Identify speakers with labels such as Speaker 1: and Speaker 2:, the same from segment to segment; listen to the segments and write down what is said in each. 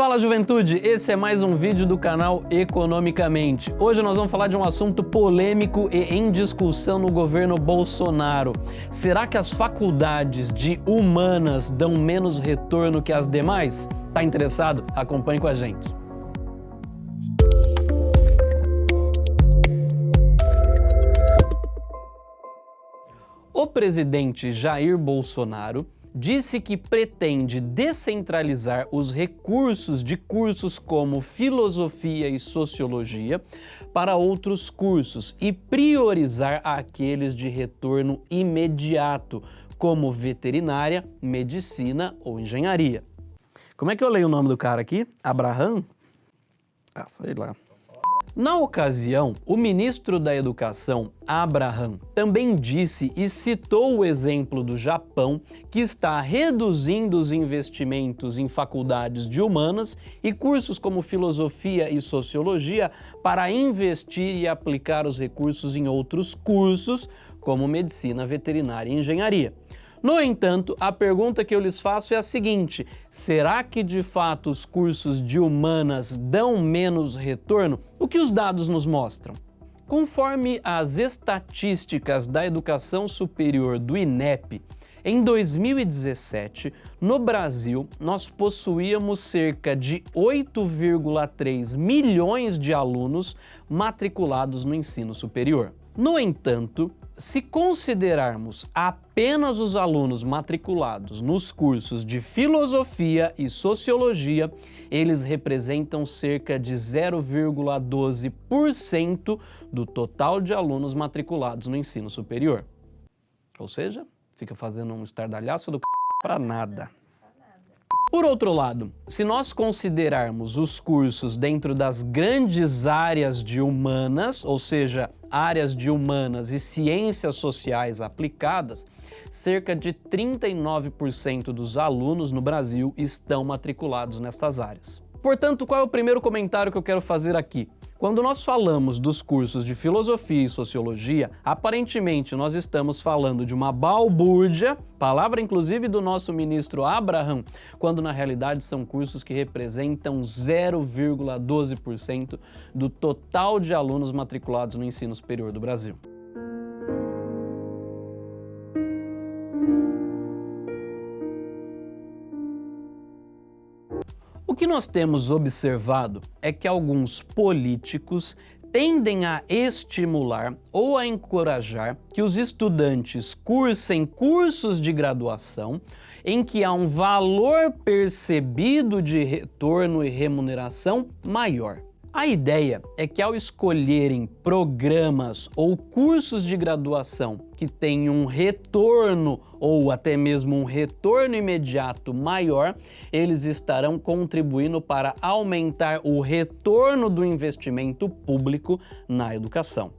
Speaker 1: Fala juventude, esse é mais um vídeo do canal Economicamente. Hoje nós vamos falar de um assunto polêmico e em discussão no governo Bolsonaro. Será que as faculdades de humanas dão menos retorno que as demais? Tá interessado? Acompanhe com a gente. O presidente Jair Bolsonaro disse que pretende descentralizar os recursos de cursos como filosofia e sociologia para outros cursos e priorizar aqueles de retorno imediato, como veterinária, medicina ou engenharia. Como é que eu leio o nome do cara aqui? Abraham? Ah, sei lá. Na ocasião, o ministro da Educação, Abraham, também disse e citou o exemplo do Japão, que está reduzindo os investimentos em faculdades de humanas e cursos como filosofia e sociologia para investir e aplicar os recursos em outros cursos, como medicina, veterinária e engenharia. No entanto, a pergunta que eu lhes faço é a seguinte, será que de fato os cursos de humanas dão menos retorno? O que os dados nos mostram? Conforme as estatísticas da educação superior do INEP, em 2017, no Brasil, nós possuíamos cerca de 8,3 milhões de alunos matriculados no ensino superior. No entanto, se considerarmos apenas os alunos matriculados nos cursos de Filosofia e Sociologia, eles representam cerca de 0,12% do total de alunos matriculados no ensino superior. Ou seja, fica fazendo um estardalhaço do c... para nada. Por outro lado, se nós considerarmos os cursos dentro das grandes áreas de humanas, ou seja, áreas de humanas e ciências sociais aplicadas, cerca de 39% dos alunos no Brasil estão matriculados nessas áreas. Portanto, qual é o primeiro comentário que eu quero fazer aqui? Quando nós falamos dos cursos de Filosofia e Sociologia, aparentemente nós estamos falando de uma balbúrdia, palavra inclusive do nosso ministro Abraham, quando na realidade são cursos que representam 0,12% do total de alunos matriculados no ensino superior do Brasil. Que nós temos observado é que alguns políticos tendem a estimular ou a encorajar que os estudantes cursem cursos de graduação em que há um valor percebido de retorno e remuneração maior. A ideia é que ao escolherem programas ou cursos de graduação que tenham um retorno ou até mesmo um retorno imediato maior, eles estarão contribuindo para aumentar o retorno do investimento público na educação.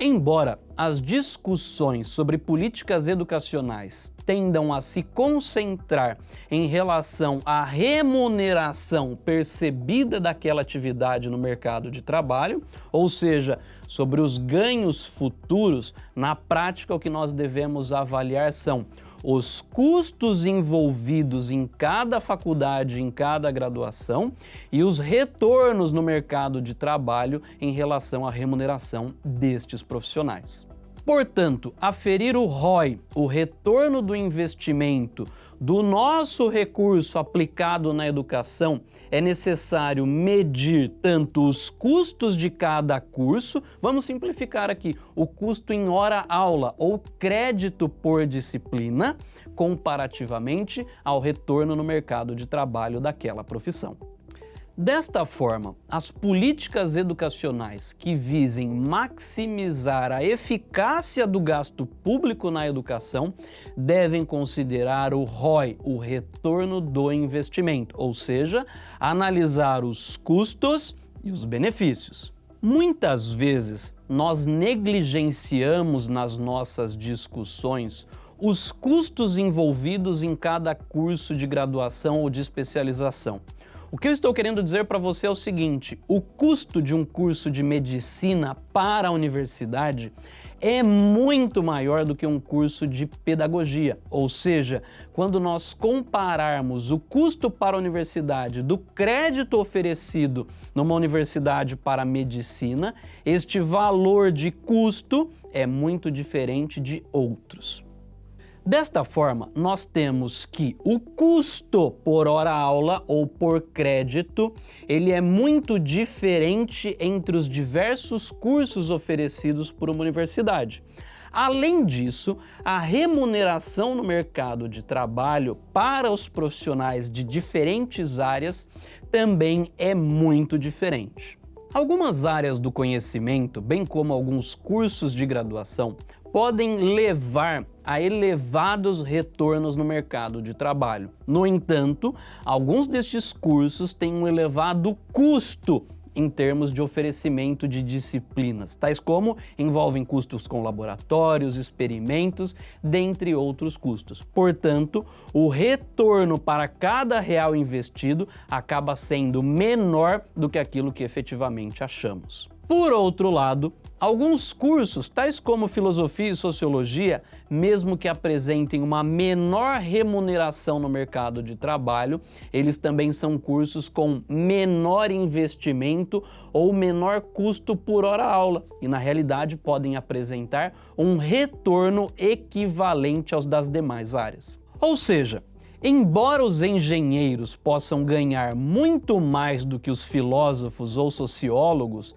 Speaker 1: Embora as discussões sobre políticas educacionais tendam a se concentrar em relação à remuneração percebida daquela atividade no mercado de trabalho, ou seja, sobre os ganhos futuros, na prática o que nós devemos avaliar são os custos envolvidos em cada faculdade, em cada graduação e os retornos no mercado de trabalho em relação à remuneração destes profissionais. Portanto, aferir o ROI, o retorno do investimento do nosso recurso aplicado na educação, é necessário medir tanto os custos de cada curso, vamos simplificar aqui, o custo em hora-aula ou crédito por disciplina, comparativamente ao retorno no mercado de trabalho daquela profissão. Desta forma, as políticas educacionais que visem maximizar a eficácia do gasto público na educação devem considerar o ROI, o retorno do investimento, ou seja, analisar os custos e os benefícios. Muitas vezes nós negligenciamos nas nossas discussões os custos envolvidos em cada curso de graduação ou de especialização. O que eu estou querendo dizer para você é o seguinte, o custo de um curso de medicina para a universidade é muito maior do que um curso de pedagogia. Ou seja, quando nós compararmos o custo para a universidade do crédito oferecido numa universidade para medicina, este valor de custo é muito diferente de outros. Desta forma, nós temos que o custo por hora aula ou por crédito, ele é muito diferente entre os diversos cursos oferecidos por uma universidade. Além disso, a remuneração no mercado de trabalho para os profissionais de diferentes áreas também é muito diferente. Algumas áreas do conhecimento, bem como alguns cursos de graduação, podem levar a elevados retornos no mercado de trabalho. No entanto, alguns destes cursos têm um elevado custo em termos de oferecimento de disciplinas, tais como envolvem custos com laboratórios, experimentos, dentre outros custos. Portanto, o retorno para cada real investido acaba sendo menor do que aquilo que efetivamente achamos. Por outro lado, alguns cursos, tais como filosofia e sociologia, mesmo que apresentem uma menor remuneração no mercado de trabalho, eles também são cursos com menor investimento ou menor custo por hora aula e na realidade podem apresentar um retorno equivalente aos das demais áreas. Ou seja, Embora os engenheiros possam ganhar muito mais do que os filósofos ou sociólogos,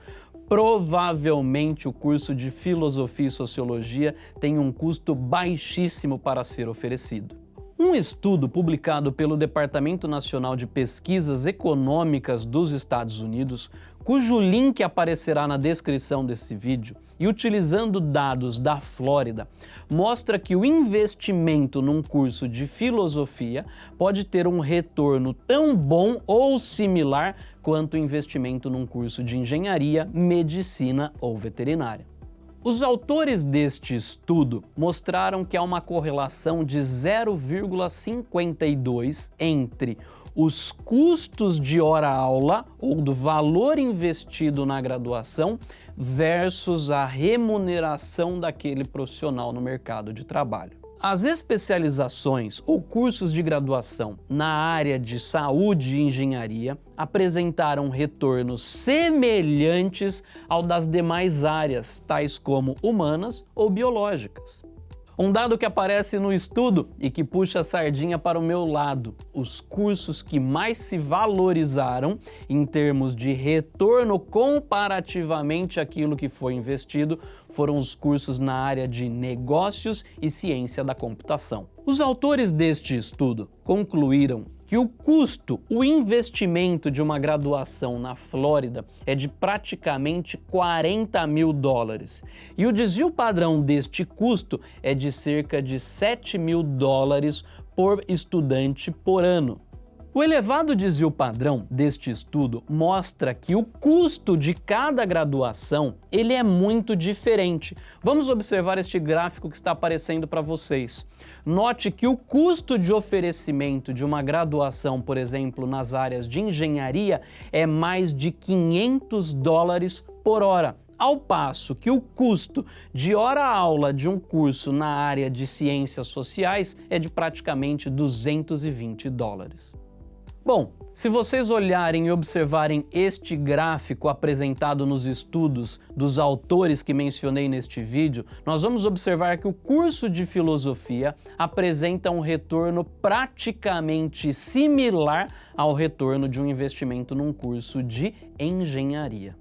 Speaker 1: provavelmente o curso de Filosofia e Sociologia tem um custo baixíssimo para ser oferecido. Um estudo publicado pelo Departamento Nacional de Pesquisas Econômicas dos Estados Unidos, cujo link aparecerá na descrição desse vídeo, e utilizando dados da Flórida, mostra que o investimento num curso de filosofia pode ter um retorno tão bom ou similar quanto o investimento num curso de engenharia, medicina ou veterinária. Os autores deste estudo mostraram que há uma correlação de 0,52 entre os custos de hora-aula ou do valor investido na graduação versus a remuneração daquele profissional no mercado de trabalho. As especializações ou cursos de graduação na área de saúde e engenharia apresentaram retornos semelhantes ao das demais áreas, tais como humanas ou biológicas. Um dado que aparece no estudo e que puxa a sardinha para o meu lado, os cursos que mais se valorizaram em termos de retorno comparativamente àquilo que foi investido foram os cursos na área de negócios e ciência da computação. Os autores deste estudo concluíram que o custo, o investimento de uma graduação na Flórida é de praticamente 40 mil dólares. E o desvio padrão deste custo é de cerca de 7 mil dólares por estudante por ano. O elevado desvio padrão deste estudo mostra que o custo de cada graduação ele é muito diferente. Vamos observar este gráfico que está aparecendo para vocês. Note que o custo de oferecimento de uma graduação, por exemplo, nas áreas de engenharia, é mais de 500 dólares por hora ao passo que o custo de hora-aula de um curso na área de ciências sociais é de praticamente 220 dólares. Bom, se vocês olharem e observarem este gráfico apresentado nos estudos dos autores que mencionei neste vídeo, nós vamos observar que o curso de filosofia apresenta um retorno praticamente similar ao retorno de um investimento num curso de engenharia.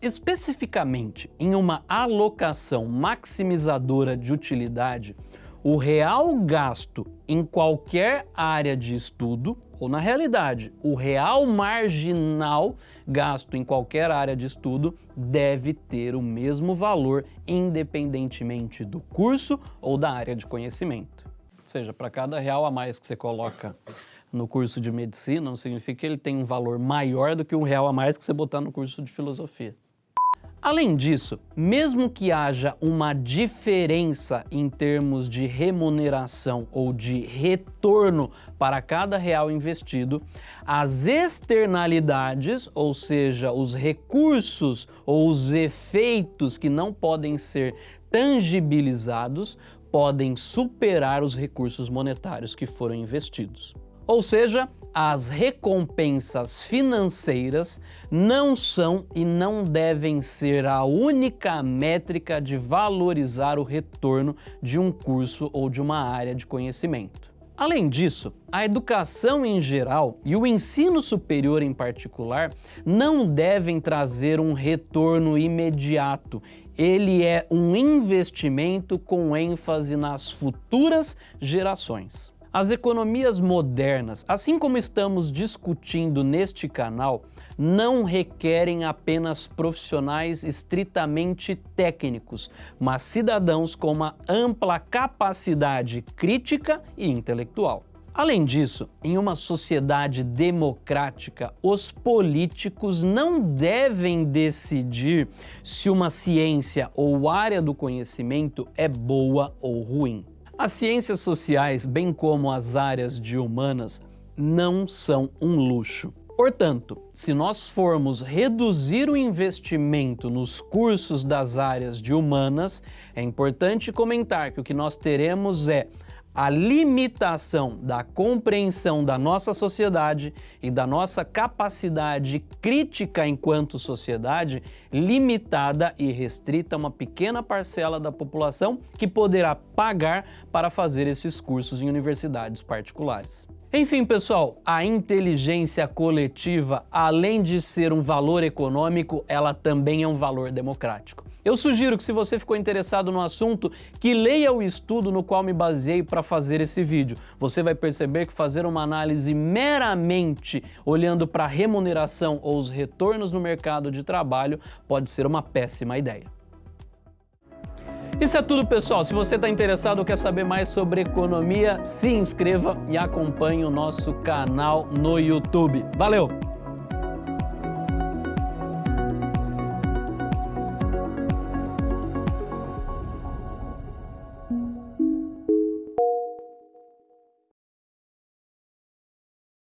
Speaker 1: Especificamente, em uma alocação maximizadora de utilidade, o real gasto em qualquer área de estudo, ou na realidade, o real marginal gasto em qualquer área de estudo deve ter o mesmo valor independentemente do curso ou da área de conhecimento. Ou seja, para cada real a mais que você coloca no curso de medicina, não significa que ele tem um valor maior do que um real a mais que você botar no curso de filosofia. Além disso, mesmo que haja uma diferença em termos de remuneração ou de retorno para cada real investido, as externalidades, ou seja, os recursos ou os efeitos que não podem ser tangibilizados, podem superar os recursos monetários que foram investidos. Ou seja, as recompensas financeiras não são e não devem ser a única métrica de valorizar o retorno de um curso ou de uma área de conhecimento. Além disso, a educação em geral e o ensino superior em particular não devem trazer um retorno imediato. Ele é um investimento com ênfase nas futuras gerações. As economias modernas, assim como estamos discutindo neste canal, não requerem apenas profissionais estritamente técnicos, mas cidadãos com uma ampla capacidade crítica e intelectual. Além disso, em uma sociedade democrática, os políticos não devem decidir se uma ciência ou área do conhecimento é boa ou ruim. As ciências sociais, bem como as áreas de humanas, não são um luxo. Portanto, se nós formos reduzir o investimento nos cursos das áreas de humanas, é importante comentar que o que nós teremos é a limitação da compreensão da nossa sociedade e da nossa capacidade crítica enquanto sociedade limitada e restrita a uma pequena parcela da população que poderá pagar para fazer esses cursos em universidades particulares. Enfim, pessoal, a inteligência coletiva, além de ser um valor econômico, ela também é um valor democrático. Eu sugiro que se você ficou interessado no assunto, que leia o estudo no qual me baseei para fazer esse vídeo. Você vai perceber que fazer uma análise meramente olhando para a remuneração ou os retornos no mercado de trabalho pode ser uma péssima ideia. Isso é tudo, pessoal. Se você está interessado ou quer saber mais sobre economia, se inscreva e acompanhe o nosso canal no YouTube. Valeu!